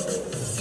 あ!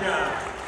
자.